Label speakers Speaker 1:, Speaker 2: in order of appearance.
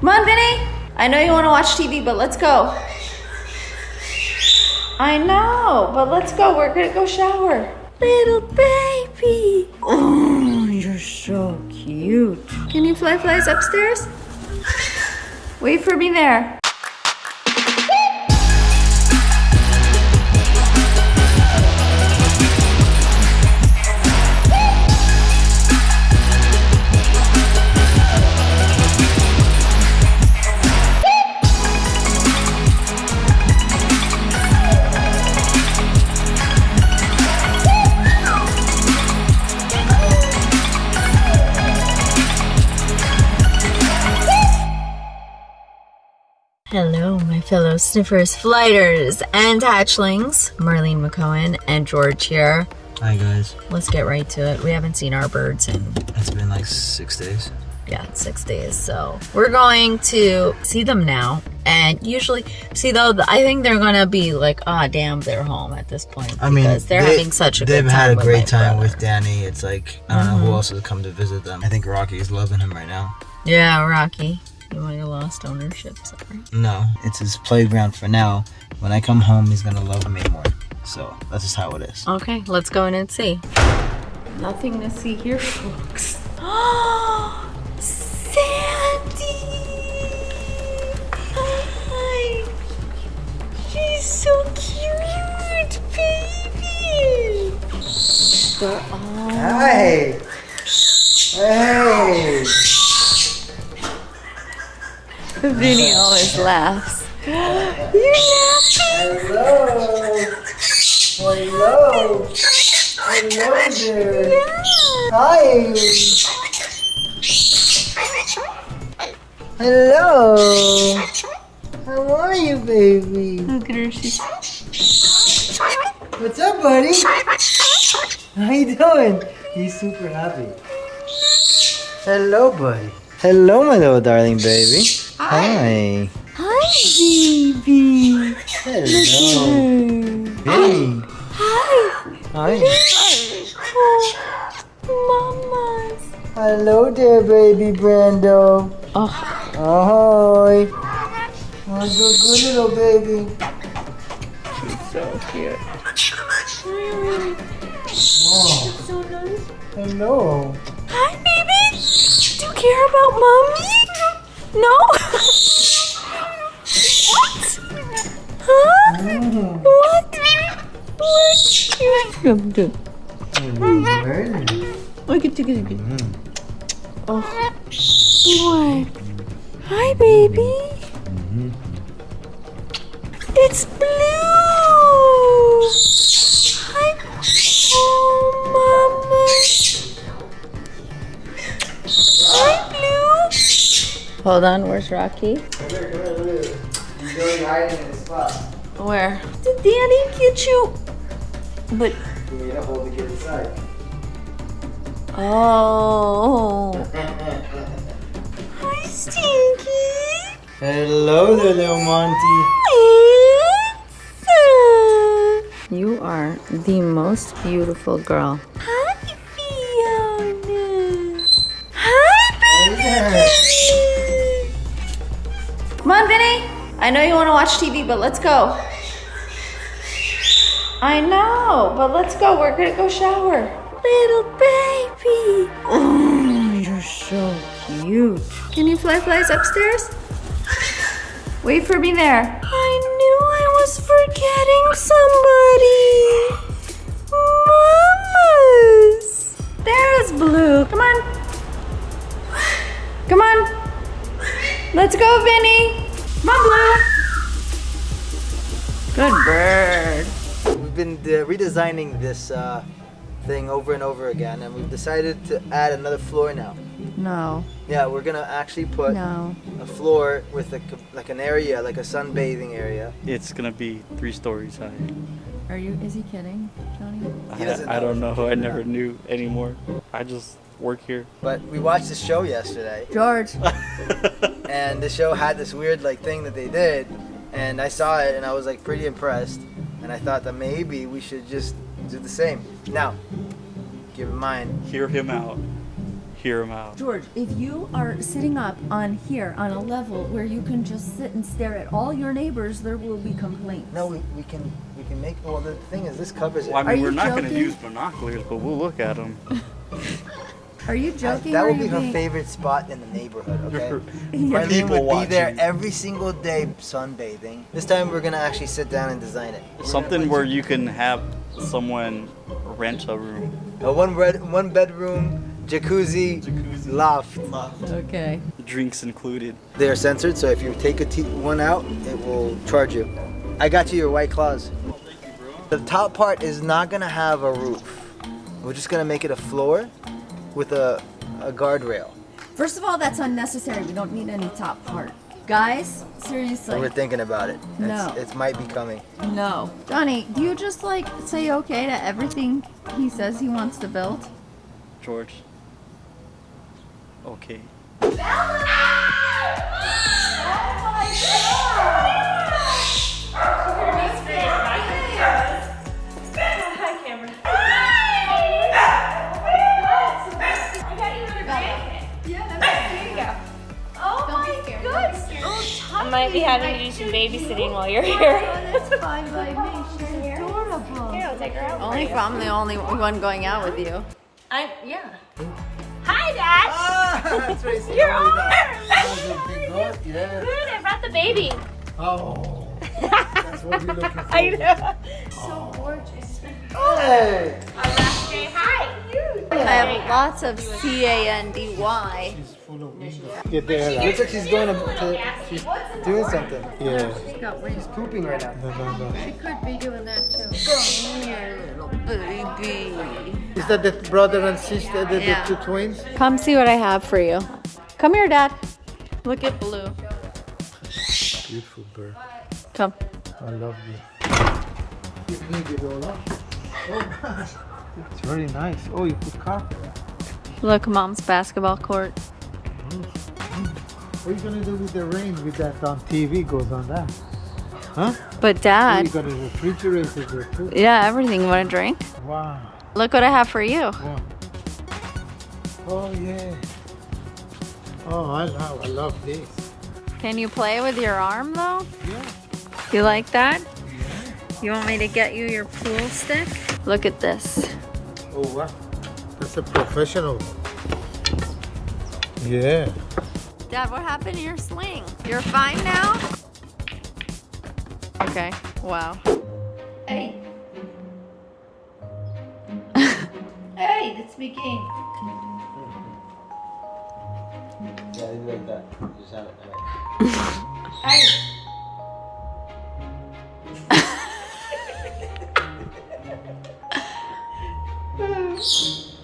Speaker 1: Come on, Vinny. I know you want to watch TV, but let's go. I know, but let's go. We're gonna go shower. Little baby. Oh, you're so cute. Can you fly flies upstairs? Wait for me there. Fellow sniffers, flighters, and hatchlings. Marlene McCohen and George here.
Speaker 2: Hi guys.
Speaker 1: Let's get right to it. We haven't seen our birds in,
Speaker 2: It's been like six days.
Speaker 1: yeah, six days. So we're going to see them now. And usually, see though, I think they're gonna be like, ah, damn, they're home at this point.
Speaker 2: I mean,
Speaker 1: because they're
Speaker 2: they-
Speaker 1: having such a
Speaker 2: They've
Speaker 1: good
Speaker 2: had a great time
Speaker 1: brother.
Speaker 2: with Danny. It's like I don't know who else has come to visit them. I think Rocky is loving him right now.
Speaker 1: Yeah, Rocky. You might have lost ownership. Sorry.
Speaker 2: No, it's his playground for now. When I come home, he's gonna love me more. So that's just how it is.
Speaker 1: Okay, let's go in and see. Nothing to see here, folks. Sandy! Hi! She's so cute, baby! They're all...
Speaker 2: Hey! Hey!
Speaker 1: Vinny always laughs. You're laughing?
Speaker 2: Hello! Hello! Hello there!
Speaker 1: Yeah.
Speaker 2: Hi! Hello! How are you, baby?
Speaker 1: Look at her, she's...
Speaker 2: What's up, buddy? How you doing? He's super happy. Hello, buddy. Hello, my little darling baby. Hi.
Speaker 1: Hi, baby!
Speaker 2: Hello. Hey.
Speaker 1: Hi!
Speaker 2: Hi.
Speaker 1: Oh, mamas!
Speaker 2: Hello there, baby Brando.
Speaker 1: Oh,
Speaker 2: Ahoy. Oh, good, good little baby.
Speaker 1: She's so cute.
Speaker 2: Wow.
Speaker 1: So nice.
Speaker 2: Hello.
Speaker 1: Hi, baby! Do you care about mommy? No? What? Huh?
Speaker 2: Mm.
Speaker 1: What? What? Come to. Look at you.
Speaker 2: Mm.
Speaker 1: Oh. What? Hi, baby.
Speaker 2: Mm-hmm.
Speaker 1: It's Hold on. Where's Rocky?
Speaker 2: Come here, come here, look. He's going hiding in his spot.
Speaker 1: Where? Did Danny get you? But
Speaker 2: You need to hold the kid aside.
Speaker 1: oh. Hi, Stinky.
Speaker 2: Hello there, little Monty.
Speaker 1: You are the most beautiful girl. I know you want to watch TV, but let's go. I know, but let's go. We're gonna go shower. Little baby. Oh, you're so cute. Can you fly flies upstairs? Wait for me there. I knew I was forgetting somebody. Mamas. There's Blue. Come on. Come on. Let's go, Vinny. Come on, Blue. Good bird.
Speaker 2: We've been uh, redesigning this uh, thing over and over again, and we've decided to add another floor now.
Speaker 1: No,
Speaker 2: Yeah, we're gonna actually put
Speaker 1: no.
Speaker 2: a floor with a, like an area, like a sunbathing area.
Speaker 3: It's gonna be three stories high.
Speaker 1: Are you, is he kidding, Johnny?
Speaker 2: He doesn't
Speaker 3: I, I don't
Speaker 2: know.
Speaker 3: know. I never knew anymore. I just work here.
Speaker 2: But we watched the show yesterday,
Speaker 1: George.
Speaker 2: and the show had this weird like thing that they did, and I saw it, and I was like pretty impressed, and I thought that maybe we should just do the same. Now, keep in mind,
Speaker 3: Hear him out. hear him out.
Speaker 1: George, if you are sitting up on here on a level where you can just sit and stare at all your neighbors, there will be complaints.
Speaker 2: No, we, we can we can make. Well, the thing is, this covers it.
Speaker 3: Well, I
Speaker 1: Are
Speaker 3: mean,
Speaker 1: you
Speaker 3: we're not going to use binoculars, but we'll look at them.
Speaker 1: Are you joking?
Speaker 2: that
Speaker 1: or
Speaker 2: will be her
Speaker 1: being-
Speaker 2: favorite spot in the neighborhood. Okay.
Speaker 1: Yeah.
Speaker 2: Marlene
Speaker 3: People
Speaker 2: would be there every single day sunbathing. This time we're gonna actually sit down and design it. We're
Speaker 3: Something where you can have someone rent a room.
Speaker 2: a one red one bedroom jacuzzi, jacuzzi. loft.
Speaker 1: Okay.
Speaker 3: Drinks included.
Speaker 2: They are censored, so if you take a t- one out, it will charge you. I got you your white claws. Oh, the top part is not gonna have a roof. We're just gonna make it a floor with a, a guardrail.
Speaker 1: First of all, that's unnecessary. We don't need any top part. Guys, seriously.
Speaker 2: We're thinking about it. It's,
Speaker 1: No.
Speaker 2: It might be coming.
Speaker 1: No. Donnie, do you just like say okay to everything he says he wants to build?
Speaker 3: George. Okay.
Speaker 4: Hi, might be having to do some babysitting while you're here.
Speaker 1: That's fine by me. She's adorable.
Speaker 4: Here, I'll take her out.
Speaker 1: Only if I'm the only one going out with you.
Speaker 4: I, yeah. Hi, Dad.
Speaker 2: Ah, that's Tracy.
Speaker 4: Your
Speaker 2: How
Speaker 4: arm.
Speaker 2: are you? Yeah.
Speaker 4: Good, I brought the baby.
Speaker 2: Oh, that's what we're looking for.
Speaker 4: I know. So gorgeous.
Speaker 2: Hey!
Speaker 4: Say hi.
Speaker 1: I have lots of C A N D Y.
Speaker 5: Get there.
Speaker 2: Looks like she's going to, to she's doing something.
Speaker 5: Yeah.
Speaker 2: She's pooping right now.
Speaker 5: No, no, no.
Speaker 1: She could be doing that too. Come here, little baby.
Speaker 5: Is that the brother and sister, the,
Speaker 1: Yeah.
Speaker 5: the two twins?
Speaker 1: Come see what I have for you. Come here, Dad. Look at Blue.
Speaker 5: Beautiful bird.
Speaker 1: Come.
Speaker 5: I love you. You need it all up. Oh, it's very nice. Oh, you put carpet.
Speaker 1: Look, Mom's basketball court.
Speaker 5: What are you gonna do with the rain with that on TV goes on that? Huh?
Speaker 1: But Dad,
Speaker 5: you got a refrigerator there too.
Speaker 1: yeah, everything. You want a drink?
Speaker 5: Wow.
Speaker 1: Look what I have for you.
Speaker 5: wow. Oh yeah. Oh, I love, I love this.
Speaker 1: Can you play with your arm though?
Speaker 5: Yeah.
Speaker 1: You like that? Yeah. You want me to get you your pool stick? Look at this.
Speaker 5: Oh wow. That's a professional. Yeah.
Speaker 1: Dad, what happened to your sling? You're fine now? Okay. Wow. Hey. hey, that's me king.
Speaker 2: Yeah, you like that. Just have it.
Speaker 1: Hey.